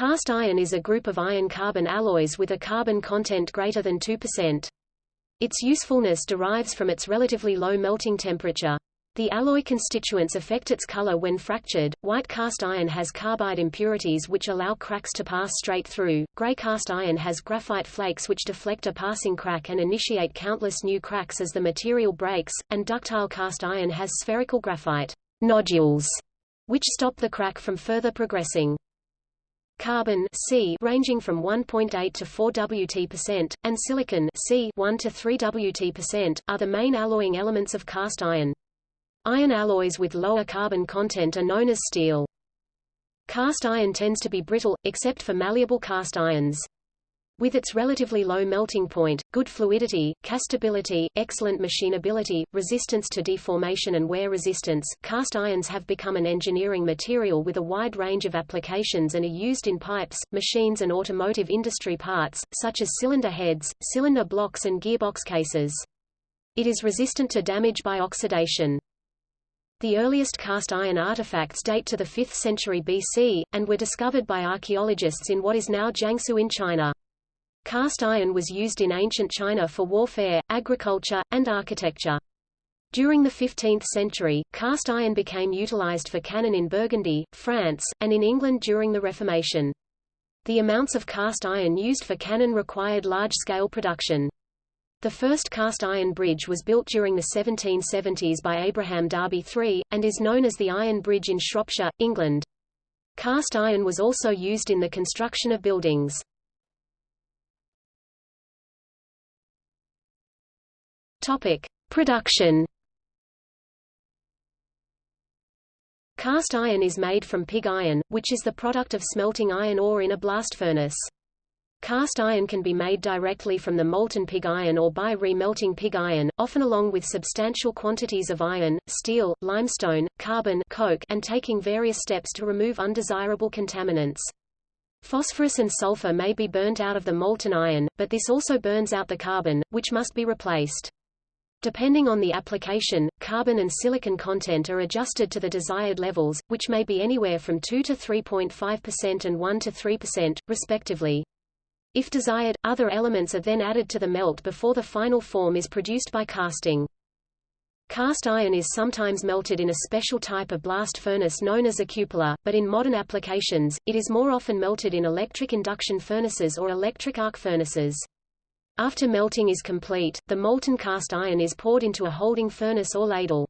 Cast iron is a group of iron-carbon alloys with a carbon content greater than 2%. Its usefulness derives from its relatively low melting temperature. The alloy constituents affect its color when fractured. White cast iron has carbide impurities which allow cracks to pass straight through. Gray cast iron has graphite flakes which deflect a passing crack and initiate countless new cracks as the material breaks, and ductile cast iron has spherical graphite nodules which stop the crack from further progressing. Carbon C ranging from 1.8 to 4 Wt%, and silicon Si 1 to 3 Wt%, are the main alloying elements of cast iron. Iron alloys with lower carbon content are known as steel. Cast iron tends to be brittle, except for malleable cast irons. With its relatively low melting point, good fluidity, castability, excellent machinability, resistance to deformation and wear resistance, cast irons have become an engineering material with a wide range of applications and are used in pipes, machines and automotive industry parts, such as cylinder heads, cylinder blocks and gearbox cases. It is resistant to damage by oxidation. The earliest cast iron artifacts date to the 5th century BC, and were discovered by archaeologists in what is now Jiangsu in China. Cast iron was used in ancient China for warfare, agriculture, and architecture. During the 15th century, cast iron became utilized for cannon in Burgundy, France, and in England during the Reformation. The amounts of cast iron used for cannon required large-scale production. The first cast iron bridge was built during the 1770s by Abraham Darby III, and is known as the Iron Bridge in Shropshire, England. Cast iron was also used in the construction of buildings. Topic: Production. Cast iron is made from pig iron, which is the product of smelting iron ore in a blast furnace. Cast iron can be made directly from the molten pig iron or by remelting pig iron, often along with substantial quantities of iron, steel, limestone, carbon coke, and taking various steps to remove undesirable contaminants. Phosphorus and sulfur may be burnt out of the molten iron, but this also burns out the carbon, which must be replaced. Depending on the application, carbon and silicon content are adjusted to the desired levels, which may be anywhere from 2 to 3.5% and 1 to 3%, respectively. If desired, other elements are then added to the melt before the final form is produced by casting. Cast iron is sometimes melted in a special type of blast furnace known as a cupola, but in modern applications, it is more often melted in electric induction furnaces or electric arc furnaces. After melting is complete, the molten cast iron is poured into a holding furnace or ladle.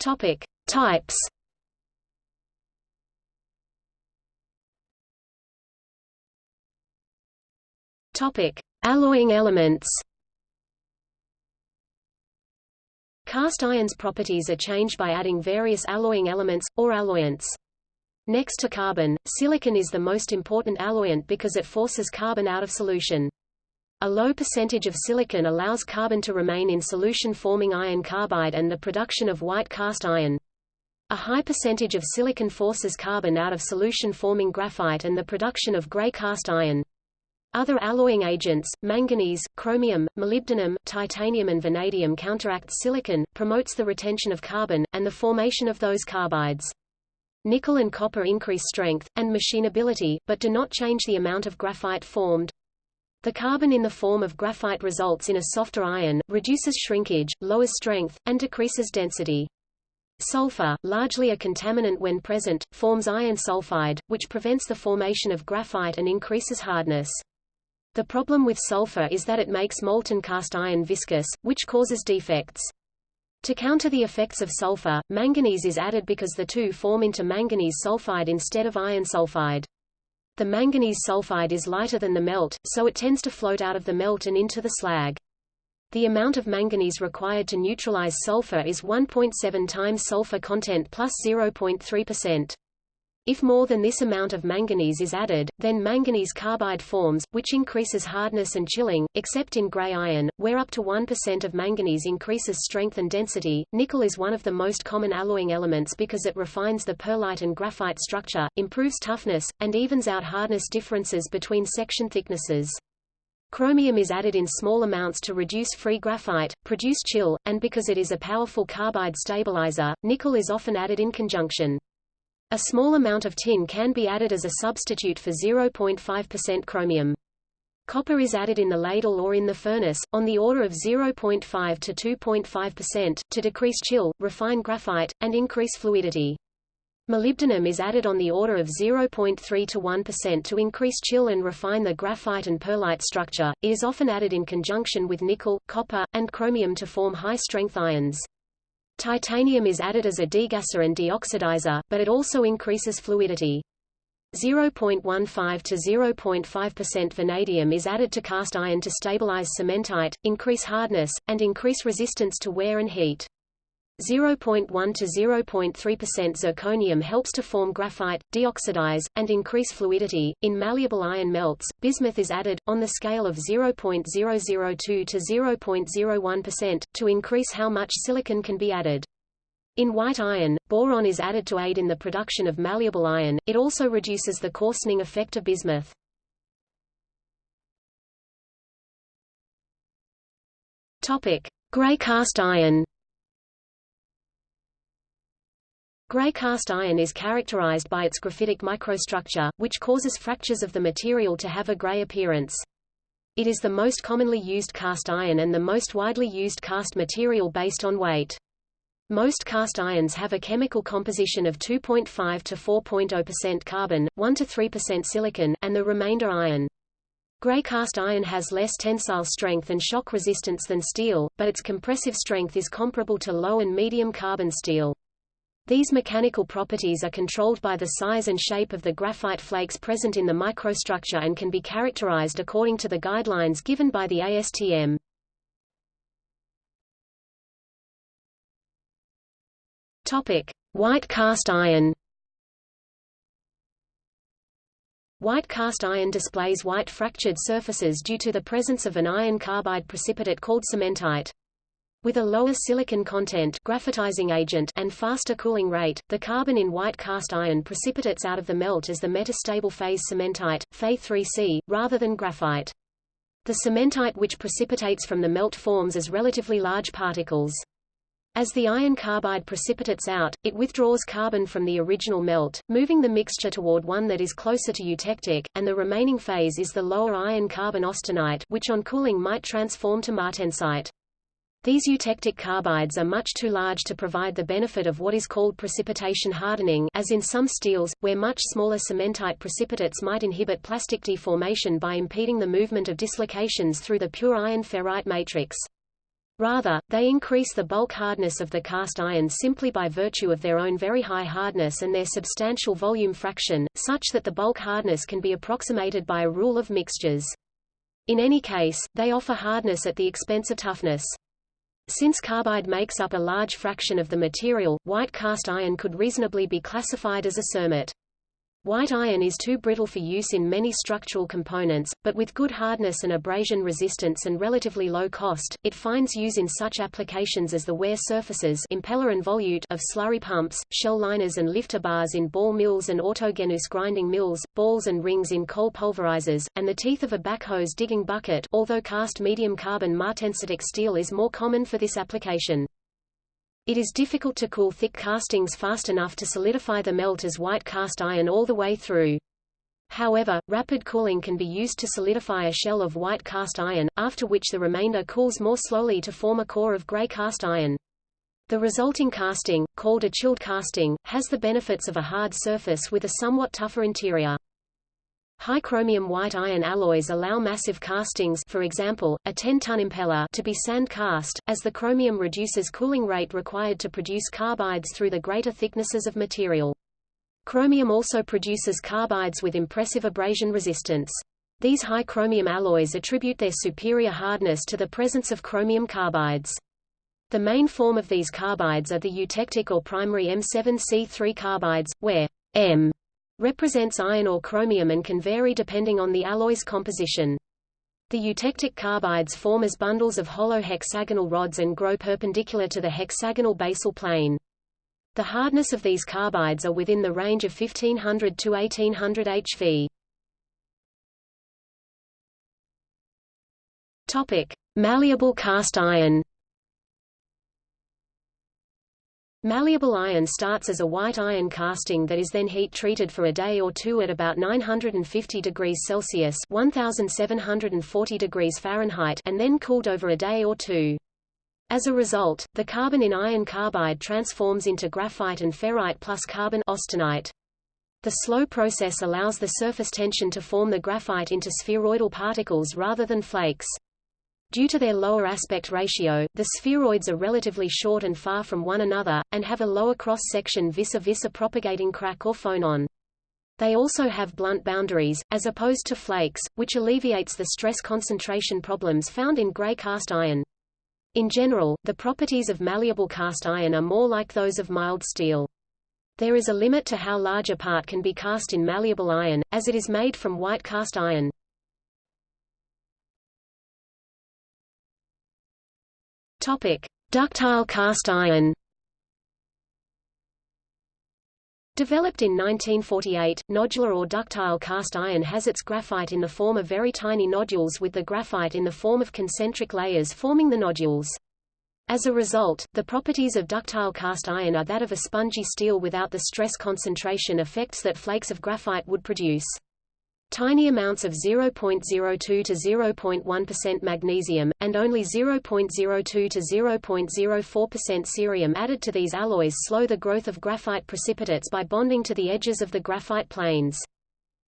Topic: Types Topic: Alloying elements. Cast iron's properties are changed by adding various alloying elements, or alloyants. Next to carbon, silicon is the most important alloyant because it forces carbon out of solution. A low percentage of silicon allows carbon to remain in solution forming iron carbide and the production of white cast iron. A high percentage of silicon forces carbon out of solution forming graphite and the production of gray cast iron. Other alloying agents, manganese, chromium, molybdenum, titanium and vanadium counteract silicon, promotes the retention of carbon, and the formation of those carbides. Nickel and copper increase strength, and machinability, but do not change the amount of graphite formed. The carbon in the form of graphite results in a softer iron, reduces shrinkage, lowers strength, and decreases density. Sulfur, largely a contaminant when present, forms iron sulfide, which prevents the formation of graphite and increases hardness. The problem with sulfur is that it makes molten cast iron viscous, which causes defects. To counter the effects of sulfur, manganese is added because the two form into manganese sulfide instead of iron sulfide. The manganese sulfide is lighter than the melt, so it tends to float out of the melt and into the slag. The amount of manganese required to neutralize sulfur is 1.7 times sulfur content plus 0.3%. If more than this amount of manganese is added, then manganese carbide forms, which increases hardness and chilling, except in gray iron, where up to 1% of manganese increases strength and density. Nickel is one of the most common alloying elements because it refines the pearlite and graphite structure, improves toughness, and evens out hardness differences between section thicknesses. Chromium is added in small amounts to reduce free graphite, produce chill, and because it is a powerful carbide stabilizer, nickel is often added in conjunction. A small amount of tin can be added as a substitute for 0.5% chromium. Copper is added in the ladle or in the furnace, on the order of 0.5 to 2.5%, to decrease chill, refine graphite, and increase fluidity. Molybdenum is added on the order of 0.3 to 1% to increase chill and refine the graphite and pearlite structure. It is often added in conjunction with nickel, copper, and chromium to form high-strength ions. Titanium is added as a degasser and deoxidizer, but it also increases fluidity. 0.15 to 0.5% vanadium is added to cast iron to stabilize cementite, increase hardness, and increase resistance to wear and heat. 0.1 to 0.3% zirconium helps to form graphite, deoxidize, and increase fluidity. In malleable iron melts, bismuth is added, on the scale of 0.002 to 0.01%, to increase how much silicon can be added. In white iron, boron is added to aid in the production of malleable iron, it also reduces the coarsening effect of bismuth. Topic: Gray cast iron. Gray cast iron is characterized by its graphitic microstructure, which causes fractures of the material to have a gray appearance. It is the most commonly used cast iron and the most widely used cast material based on weight. Most cast irons have a chemical composition of 2.5 to 4.0% carbon, 1 to 3% silicon, and the remainder iron. Gray cast iron has less tensile strength and shock resistance than steel, but its compressive strength is comparable to low and medium carbon steel. These mechanical properties are controlled by the size and shape of the graphite flakes present in the microstructure and can be characterized according to the guidelines given by the ASTM. Topic: White cast iron. White cast iron displays white fractured surfaces due to the presence of an iron carbide precipitate called cementite. With a lower silicon content graphitizing agent and faster cooling rate, the carbon in white cast iron precipitates out of the melt as the metastable phase cementite, Fe3C, rather than graphite. The cementite which precipitates from the melt forms as relatively large particles. As the iron carbide precipitates out, it withdraws carbon from the original melt, moving the mixture toward one that is closer to eutectic, and the remaining phase is the lower iron carbon austenite which on cooling might transform to martensite. These eutectic carbides are much too large to provide the benefit of what is called precipitation hardening as in some steels, where much smaller cementite precipitates might inhibit plastic deformation by impeding the movement of dislocations through the pure iron ferrite matrix. Rather, they increase the bulk hardness of the cast iron simply by virtue of their own very high hardness and their substantial volume fraction, such that the bulk hardness can be approximated by a rule of mixtures. In any case, they offer hardness at the expense of toughness. Since carbide makes up a large fraction of the material, white cast iron could reasonably be classified as a cermet. White iron is too brittle for use in many structural components, but with good hardness and abrasion resistance and relatively low cost, it finds use in such applications as the wear surfaces impeller and volute of slurry pumps, shell liners and lifter bars in ball mills and autogenous grinding mills, balls and rings in coal pulverizers, and the teeth of a backhoe's digging bucket although cast medium carbon martensitic steel is more common for this application. It is difficult to cool thick castings fast enough to solidify the melt as white cast iron all the way through. However, rapid cooling can be used to solidify a shell of white cast iron, after which the remainder cools more slowly to form a core of gray cast iron. The resulting casting, called a chilled casting, has the benefits of a hard surface with a somewhat tougher interior. High chromium white iron alloys allow massive castings for example, a 10-ton impeller to be sand cast, as the chromium reduces cooling rate required to produce carbides through the greater thicknesses of material. Chromium also produces carbides with impressive abrasion resistance. These high chromium alloys attribute their superior hardness to the presence of chromium carbides. The main form of these carbides are the eutectic or primary M7C3 carbides, where M represents iron or chromium and can vary depending on the alloy's composition. The eutectic carbides form as bundles of hollow hexagonal rods and grow perpendicular to the hexagonal basal plane. The hardness of these carbides are within the range of 1500 to 1800 HV. Topic: Malleable cast iron. Malleable iron starts as a white iron casting that is then heat-treated for a day or two at about 950 degrees Celsius 1740 degrees Fahrenheit and then cooled over a day or two. As a result, the carbon in iron carbide transforms into graphite and ferrite plus carbon austenite. The slow process allows the surface tension to form the graphite into spheroidal particles rather than flakes. Due to their lower aspect ratio, the spheroids are relatively short and far from one another, and have a lower cross-section vis-a-vis a propagating crack or phonon. They also have blunt boundaries, as opposed to flakes, which alleviates the stress concentration problems found in gray cast iron. In general, the properties of malleable cast iron are more like those of mild steel. There is a limit to how large a part can be cast in malleable iron, as it is made from white cast iron. Topic: Ductile cast iron. Developed in 1948, nodular or ductile cast iron has its graphite in the form of very tiny nodules with the graphite in the form of concentric layers forming the nodules. As a result, the properties of ductile cast iron are that of a spongy steel without the stress concentration effects that flakes of graphite would produce. Tiny amounts of 0.02 to 0.1% magnesium, and only 0.02 to 0.04% cerium added to these alloys slow the growth of graphite precipitates by bonding to the edges of the graphite planes.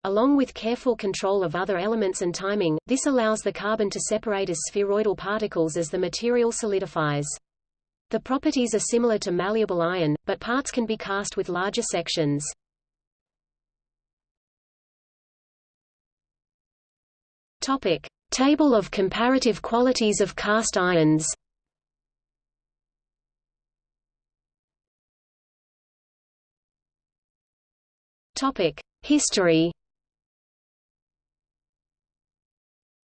Along with careful control of other elements and timing, this allows the carbon to separate as spheroidal particles as the material solidifies. The properties are similar to malleable iron, but parts can be cast with larger sections. Topic: Table of comparative qualities of cast irons. Topic: History.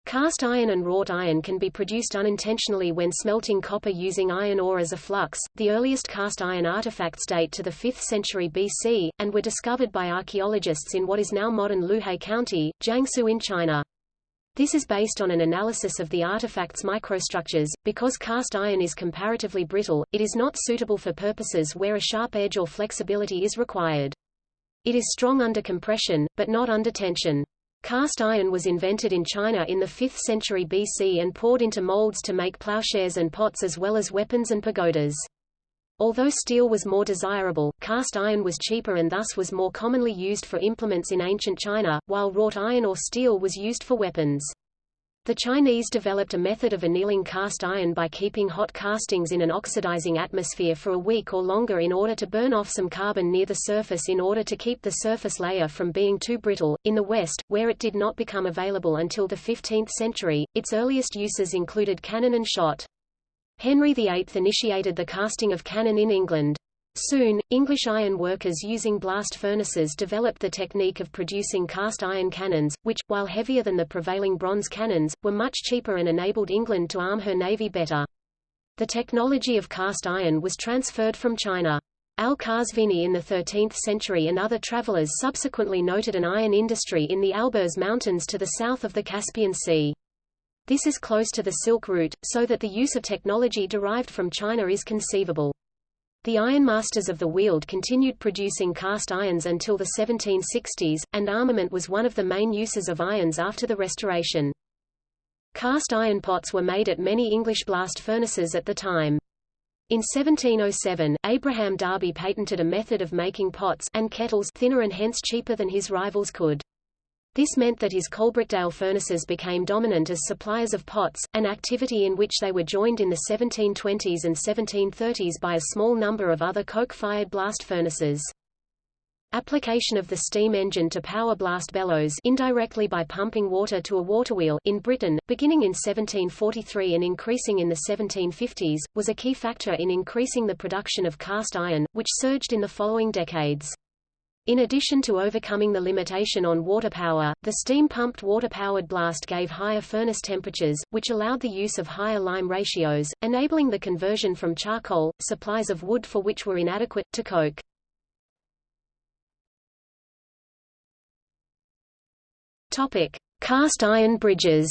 Cast iron and wrought iron can be produced unintentionally when smelting copper using iron ore as a flux. The earliest cast iron artifacts date to the 5th century BC, and were discovered by archaeologists in what is now modern Luhe County, Jiangsu in China. This is based on an analysis of the artifact's microstructures. Because cast iron is comparatively brittle, it is not suitable for purposes where a sharp edge or flexibility is required. It is strong under compression, but not under tension. Cast iron was invented in China in the 5th century BC and poured into molds to make plowshares and pots as well as weapons and pagodas. Although steel was more desirable, cast iron was cheaper and thus was more commonly used for implements in ancient China, while wrought iron or steel was used for weapons. The Chinese developed a method of annealing cast iron by keeping hot castings in an oxidizing atmosphere for a week or longer in order to burn off some carbon near the surface in order to keep the surface layer from being too brittle. In the West, where it did not become available until the 15th century, its earliest uses included cannon and shot. Henry VIII initiated the casting of cannon in England. Soon, English iron workers using blast furnaces developed the technique of producing cast iron cannons, which, while heavier than the prevailing bronze cannons, were much cheaper and enabled England to arm her navy better. The technology of cast iron was transferred from China. Al-Qazvini in the 13th century and other travelers subsequently noted an iron industry in the Alborz Mountains to the south of the Caspian Sea. This is close to the Silk Route, so that the use of technology derived from China is conceivable. The ironmasters of the Weald continued producing cast irons until the 1760s, and armament was one of the main uses of irons after the Restoration. Cast iron pots were made at many English blast furnaces at the time. In 1707, Abraham Darby patented a method of making pots and kettles thinner and hence cheaper than his rivals could. This meant that his Coalbrookdale furnaces became dominant as suppliers of pots, an activity in which they were joined in the 1720s and 1730s by a small number of other coke-fired blast furnaces. Application of the steam engine to power blast bellows indirectly by pumping water to a waterwheel in Britain, beginning in 1743 and increasing in the 1750s, was a key factor in increasing the production of cast iron, which surged in the following decades. In addition to overcoming the limitation on water power, the steam-pumped water-powered blast gave higher furnace temperatures, which allowed the use of higher lime ratios, enabling the conversion from charcoal, supplies of wood for which were inadequate, to coke. Topic: Cast iron bridges.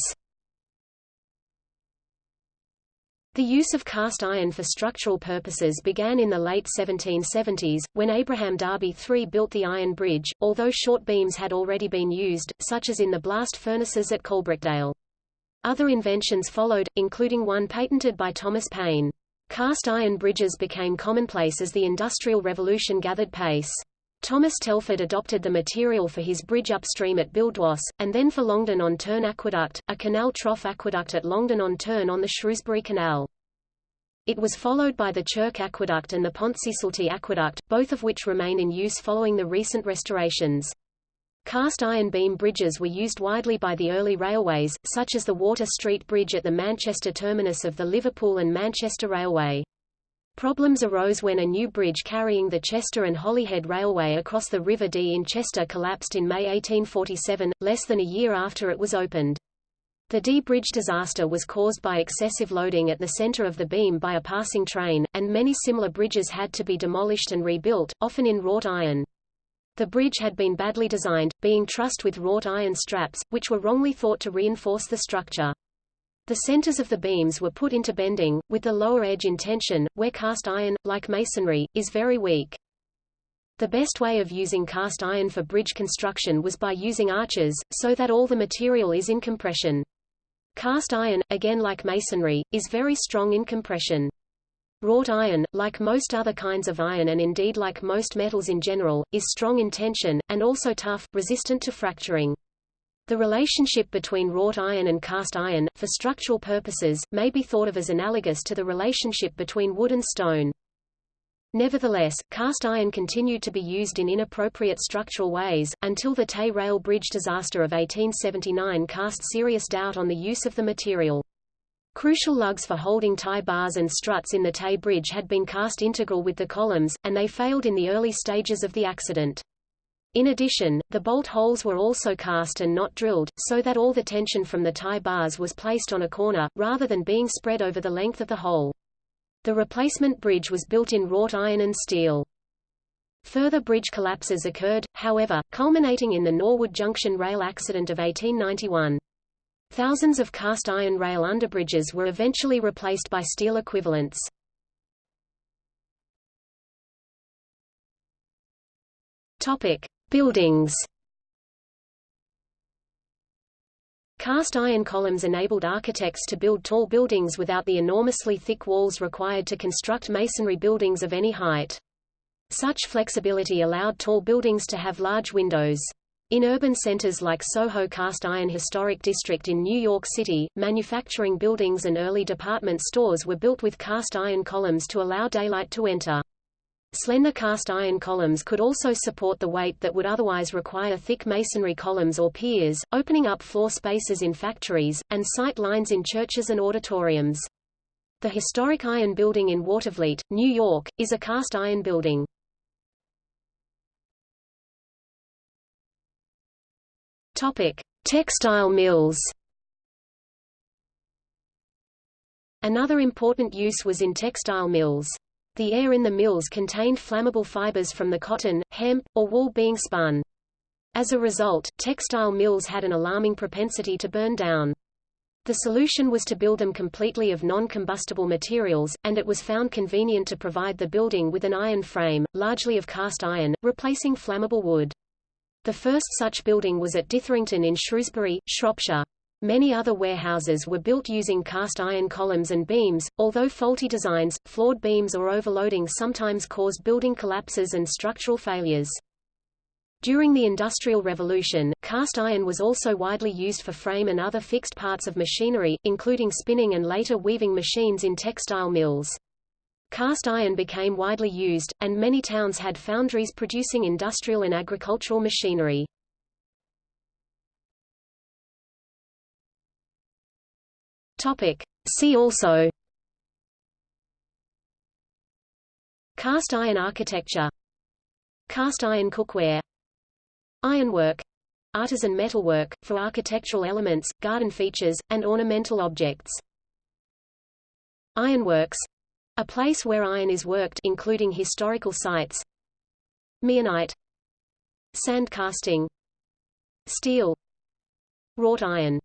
The use of cast iron for structural purposes began in the late 1770s, when Abraham Darby III built the iron bridge, although short beams had already been used, such as in the blast furnaces at Coalbrookdale. Other inventions followed, including one patented by Thomas Paine. Cast iron bridges became commonplace as the Industrial Revolution gathered pace. Thomas Telford adopted the material for his bridge upstream at Buildwas, and then for Longdon-on-Tern Aqueduct, a canal trough aqueduct at Longdon-on-Tern on the Shrewsbury Canal. It was followed by the Chirk Aqueduct and the Pontcysyllte Aqueduct, both of which remain in use following the recent restorations. Cast iron beam bridges were used widely by the early railways, such as the Water Street Bridge at the Manchester terminus of the Liverpool and Manchester Railway. Problems arose when a new bridge carrying the Chester and Holyhead Railway across the River Dee in Chester collapsed in May 1847, less than a year after it was opened. The Dee Bridge disaster was caused by excessive loading at the center of the beam by a passing train, and many similar bridges had to be demolished and rebuilt, often in wrought iron. The bridge had been badly designed, being trussed with wrought iron straps, which were wrongly thought to reinforce the structure. The centers of the beams were put into bending, with the lower edge in tension, where cast iron, like masonry, is very weak. The best way of using cast iron for bridge construction was by using arches, so that all the material is in compression. Cast iron, again like masonry, is very strong in compression. Wrought iron, like most other kinds of iron and indeed like most metals in general, is strong in tension, and also tough, resistant to fracturing. The relationship between wrought iron and cast iron, for structural purposes, may be thought of as analogous to the relationship between wood and stone. Nevertheless, cast iron continued to be used in inappropriate structural ways, until the Tay Rail Bridge disaster of 1879 cast serious doubt on the use of the material. Crucial lugs for holding tie bars and struts in the Tay Bridge had been cast integral with the columns, and they failed in the early stages of the accident. In addition, the bolt holes were also cast and not drilled, so that all the tension from the tie bars was placed on a corner, rather than being spread over the length of the hole. The replacement bridge was built in wrought iron and steel. Further bridge collapses occurred, however, culminating in the Norwood Junction rail accident of 1891. Thousands of cast iron rail underbridges were eventually replaced by steel equivalents. Topic: Buildings Cast iron columns enabled architects to build tall buildings without the enormously thick walls required to construct masonry buildings of any height. Such flexibility allowed tall buildings to have large windows. In urban centers like Soho Cast Iron Historic District in New York City, manufacturing buildings and early department stores were built with cast iron columns to allow daylight to enter. Slender cast iron columns could also support the weight that would otherwise require thick masonry columns or piers, opening up floor spaces in factories, and sight lines in churches and auditoriums. The historic Iron Building in Watervliet, New York, is a cast iron building. Topic: Textile mills. Another important use was in textile mills. The air in the mills contained flammable fibers from the cotton, hemp, or wool being spun. As a result, textile mills had an alarming propensity to burn down. The solution was to build them completely of non-combustible materials, and it was found convenient to provide the building with an iron frame, largely of cast iron, replacing flammable wood. The first such building was at Ditherington in Shrewsbury, Shropshire. Many other warehouses were built using cast iron columns and beams, although faulty designs, flawed beams or overloading sometimes caused building collapses and structural failures. During the Industrial Revolution, cast iron was also widely used for frame and other fixed parts of machinery, including spinning and later weaving machines in textile mills. Cast iron became widely used, and many towns had foundries producing industrial and agricultural machinery. Topic. See also. Cast iron architecture. Cast iron cookware. Ironwork. Artisan metalwork, for architectural elements, garden features, and ornamental objects. Ironworks. A place where iron is worked including historical sites. Meehanite Sand casting Steel. Wrought iron